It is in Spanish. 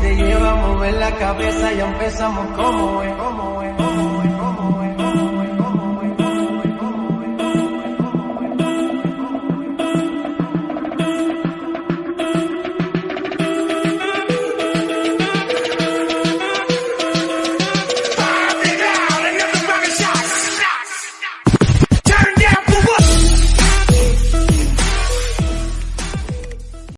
te lleva a mover la cabeza, y empezamos como es, como es.